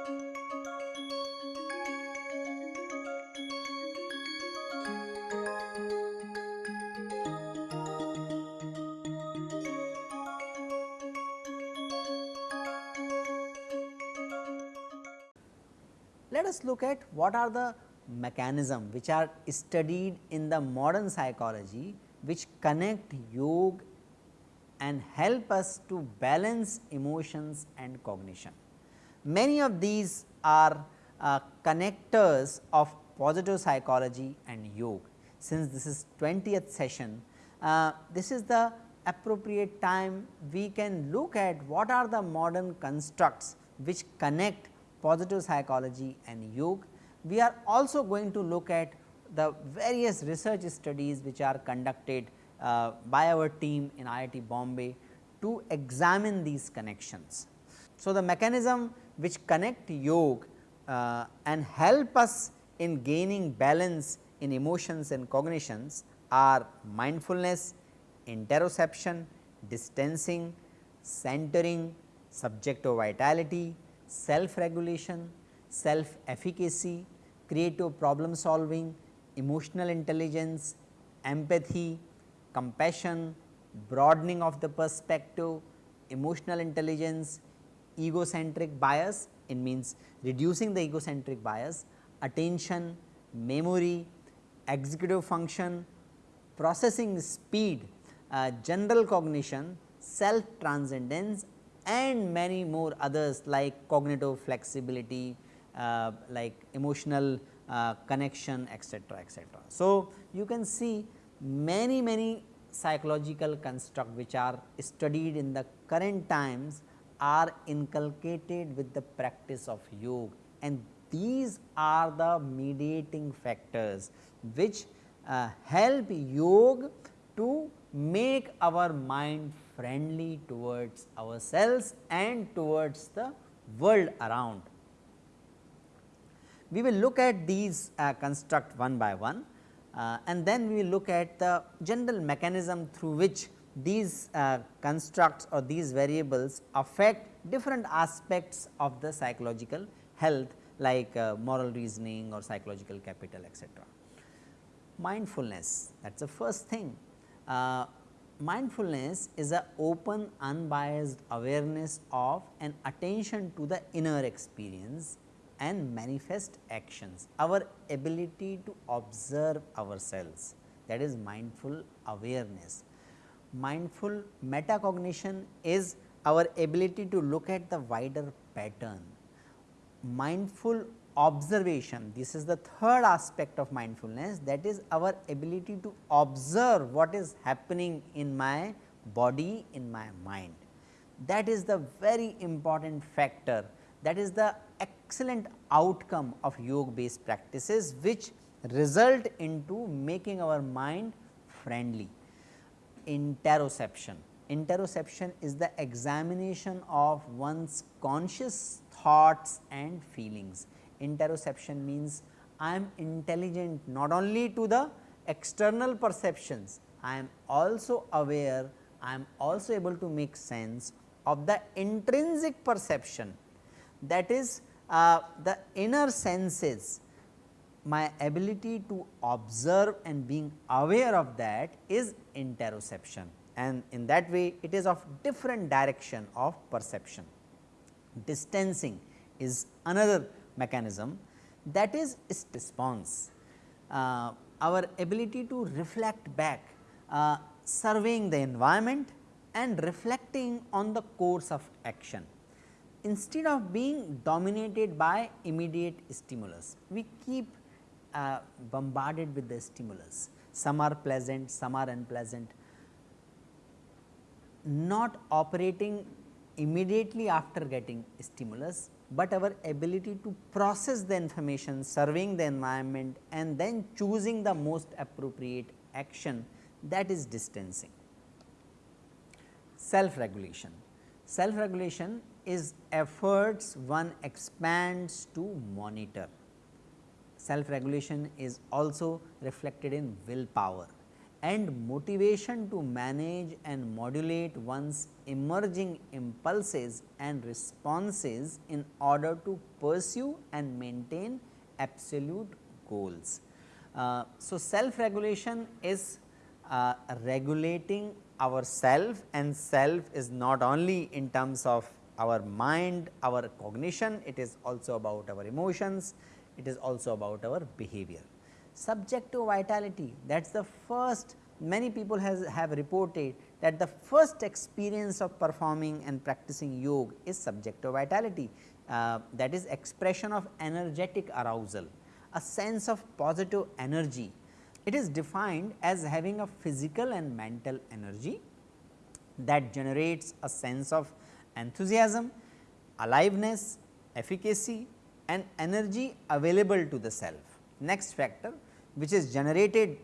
Let us look at what are the mechanism which are studied in the modern psychology which connect yoga and help us to balance emotions and cognition. Many of these are uh, connectors of positive psychology and yoga. Since this is 20th session, uh, this is the appropriate time we can look at what are the modern constructs which connect positive psychology and yoga. We are also going to look at the various research studies which are conducted uh, by our team in IIT Bombay to examine these connections. So, the mechanism which connect yoga uh, and help us in gaining balance in emotions and cognitions are mindfulness, interoception, distancing, centering, subjective vitality, self regulation, self efficacy, creative problem solving, emotional intelligence, empathy, compassion, broadening of the perspective, emotional intelligence, egocentric bias it means reducing the egocentric bias, attention, memory, executive function, processing speed, uh, general cognition, self transcendence and many more others like cognitive flexibility, uh, like emotional uh, connection etc., etc. So, you can see many many psychological construct which are studied in the current times are inculcated with the practice of yoga and these are the mediating factors which uh, help yoga to make our mind friendly towards ourselves and towards the world around. We will look at these uh, construct one by one uh, and then we will look at the general mechanism through which these uh, constructs or these variables affect different aspects of the psychological health like uh, moral reasoning or psychological capital etc. Mindfulness that is the first thing. Uh, mindfulness is a open unbiased awareness of and attention to the inner experience and manifest actions, our ability to observe ourselves that is mindful awareness. Mindful metacognition is our ability to look at the wider pattern. Mindful observation, this is the third aspect of mindfulness that is our ability to observe what is happening in my body, in my mind. That is the very important factor that is the excellent outcome of yoga based practices which result into making our mind friendly. Interoception, interoception is the examination of one's conscious thoughts and feelings. Interoception means I am intelligent not only to the external perceptions, I am also aware, I am also able to make sense of the intrinsic perception that is uh, the inner senses my ability to observe and being aware of that is interoception and in that way it is of different direction of perception. Distancing is another mechanism that is response. Uh, our ability to reflect back, uh, surveying the environment and reflecting on the course of action instead of being dominated by immediate stimulus, we keep uh, bombarded with the stimulus. Some are pleasant, some are unpleasant. Not operating immediately after getting stimulus, but our ability to process the information, surveying the environment and then choosing the most appropriate action that is distancing. Self regulation. Self regulation is efforts one expands to monitor. Self regulation is also reflected in willpower. and motivation to manage and modulate one's emerging impulses and responses in order to pursue and maintain absolute goals. Uh, so, self regulation is uh, regulating our self and self is not only in terms of our mind, our cognition, it is also about our emotions, it is also about our behavior subjective vitality that is the first many people has have reported that the first experience of performing and practicing yoga is subjective vitality uh, that is expression of energetic arousal a sense of positive energy. It is defined as having a physical and mental energy that generates a sense of enthusiasm, aliveness, efficacy and energy available to the self. Next factor which is generated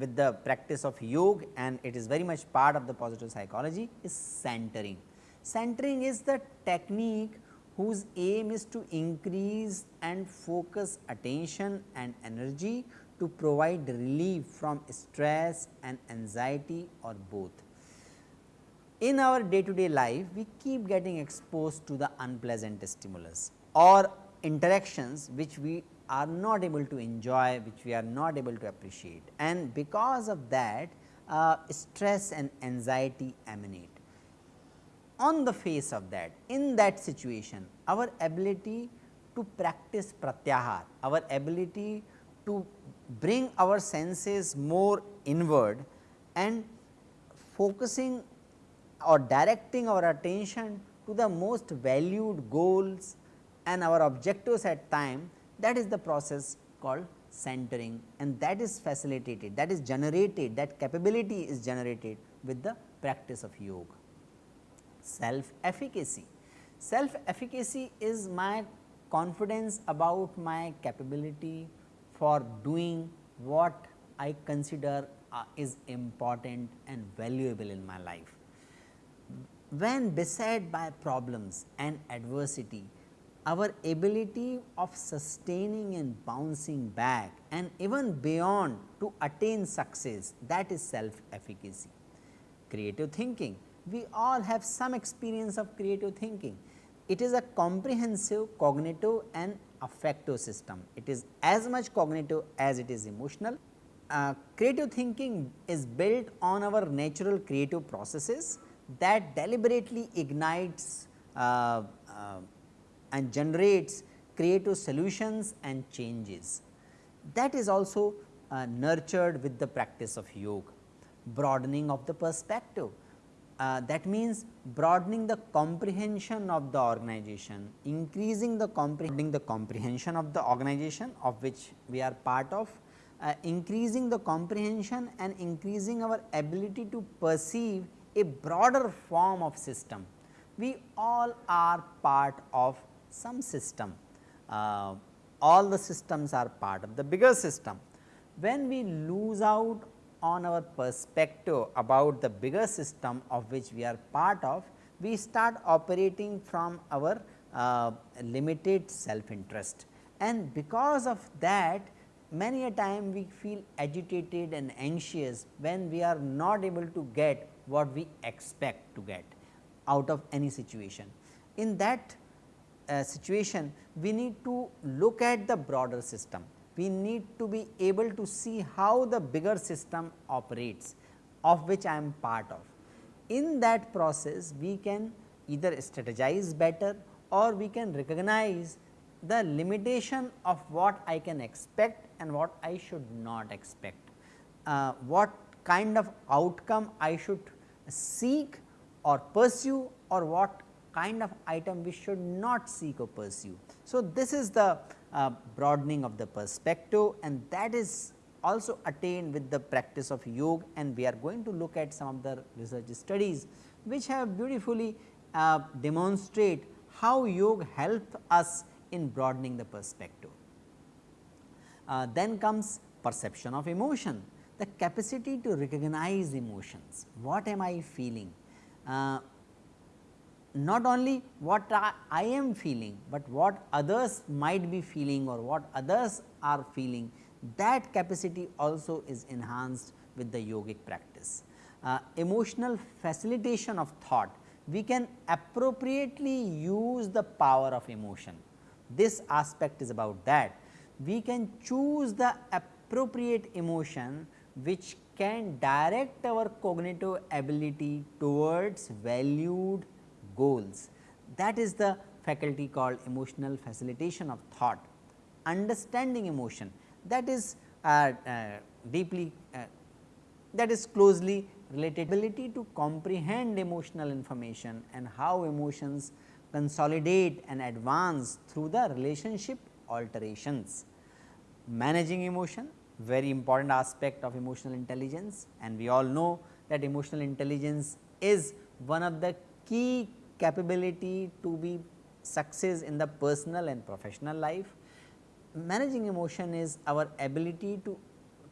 with the practice of yoga and it is very much part of the positive psychology is centering. Centering is the technique whose aim is to increase and focus attention and energy to provide relief from stress and anxiety or both. In our day to day life, we keep getting exposed to the unpleasant stimulus or interactions which we are not able to enjoy, which we are not able to appreciate and because of that uh, stress and anxiety emanate. On the face of that, in that situation, our ability to practice pratyahar, our ability to bring our senses more inward and focusing or directing our attention to the most valued goals and our objectives at time that is the process called centering and that is facilitated that is generated that capability is generated with the practice of yoga. Self efficacy, self efficacy is my confidence about my capability for doing what I consider uh, is important and valuable in my life. When beset by problems and adversity, our ability of sustaining and bouncing back and even beyond to attain success that is self efficacy. Creative thinking, we all have some experience of creative thinking. It is a comprehensive cognitive and affective system. It is as much cognitive as it is emotional. Uh, creative thinking is built on our natural creative processes that deliberately ignites uh, uh, and generates creative solutions and changes. That is also uh, nurtured with the practice of yoga, broadening of the perspective. Uh, that means broadening the comprehension of the organization, increasing the comprehending the comprehension of the organization of which we are part of, uh, increasing the comprehension and increasing our ability to perceive a broader form of system. We all are part of some system. Uh, all the systems are part of the bigger system. When we lose out on our perspective about the bigger system of which we are part of, we start operating from our uh, limited self interest and because of that many a time we feel agitated and anxious when we are not able to get what we expect to get out of any situation. In that uh, situation, we need to look at the broader system. We need to be able to see how the bigger system operates of which I am part of. In that process, we can either strategize better or we can recognize the limitation of what I can expect and what I should not expect. Uh, what kind of outcome I should seek or pursue or what kind of item we should not seek or pursue. So, this is the uh, broadening of the perspective and that is also attained with the practice of yoga and we are going to look at some of the research studies which have beautifully uh, demonstrate how yoga help us in broadening the perspective. Uh, then comes perception of emotion, the capacity to recognize emotions, what am I feeling, uh, not only what I, I, am feeling, but what others might be feeling or what others are feeling that capacity also is enhanced with the yogic practice. Uh, emotional facilitation of thought, we can appropriately use the power of emotion. This aspect is about that. We can choose the appropriate emotion which can direct our cognitive ability towards valued goals. That is the faculty called emotional facilitation of thought. Understanding emotion that is uh, uh, deeply uh, that is closely related ability to comprehend emotional information and how emotions consolidate and advance through the relationship alterations. Managing emotion very important aspect of emotional intelligence and we all know that emotional intelligence is one of the key capability to be success in the personal and professional life. Managing emotion is our ability to,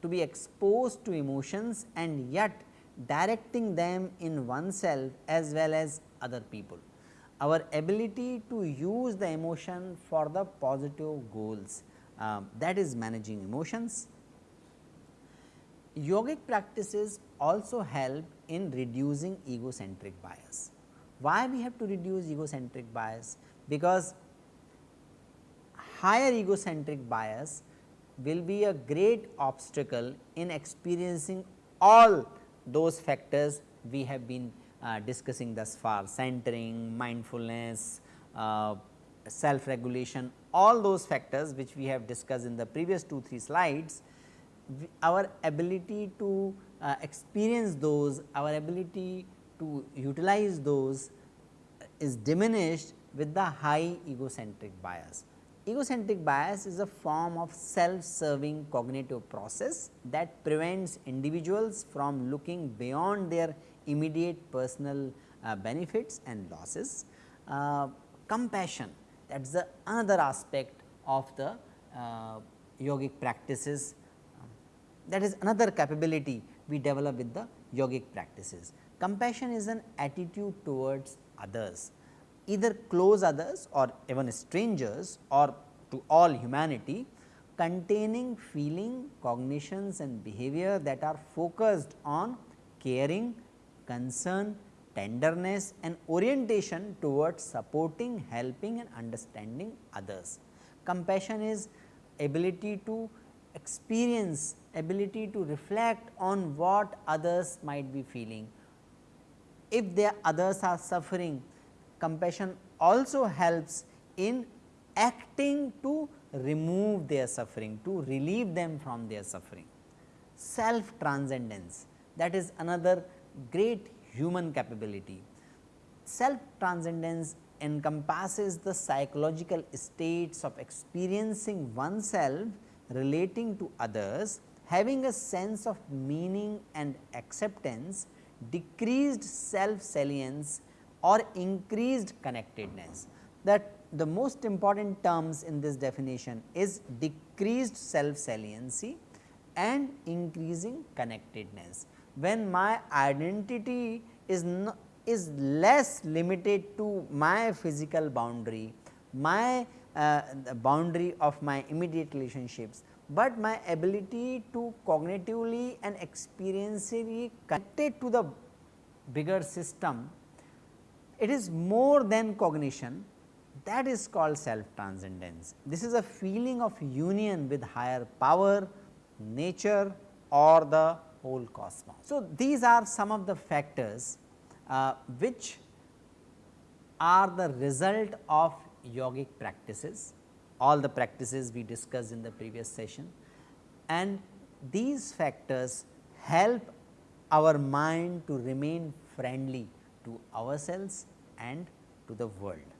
to be exposed to emotions and yet directing them in oneself as well as other people. Our ability to use the emotion for the positive goals uh, that is managing emotions yogic practices also help in reducing egocentric bias. Why we have to reduce egocentric bias? Because higher egocentric bias will be a great obstacle in experiencing all those factors we have been uh, discussing thus far centering, mindfulness, uh, self regulation all those factors which we have discussed in the previous 2 3 slides our ability to uh, experience those, our ability to utilize those is diminished with the high egocentric bias. Egocentric bias is a form of self-serving cognitive process that prevents individuals from looking beyond their immediate personal uh, benefits and losses. Uh, compassion that is the another aspect of the uh, yogic practices that is another capability we develop with the yogic practices. Compassion is an attitude towards others, either close others or even strangers or to all humanity containing feeling, cognitions and behavior that are focused on caring, concern, tenderness and orientation towards supporting, helping and understanding others. Compassion is ability to experience ability to reflect on what others might be feeling. If the others are suffering, compassion also helps in acting to remove their suffering, to relieve them from their suffering. Self transcendence that is another great human capability. Self transcendence encompasses the psychological states of experiencing oneself relating to others having a sense of meaning and acceptance, decreased self salience or increased connectedness. That the most important terms in this definition is decreased self saliency and increasing connectedness. When my identity is is less limited to my physical boundary, my uh, boundary of my immediate relationships, but my ability to cognitively and experientially connected to the bigger system, it is more than cognition that is called self transcendence. This is a feeling of union with higher power, nature or the whole cosmos. So, these are some of the factors uh, which are the result of yogic practices all the practices we discussed in the previous session and these factors help our mind to remain friendly to ourselves and to the world.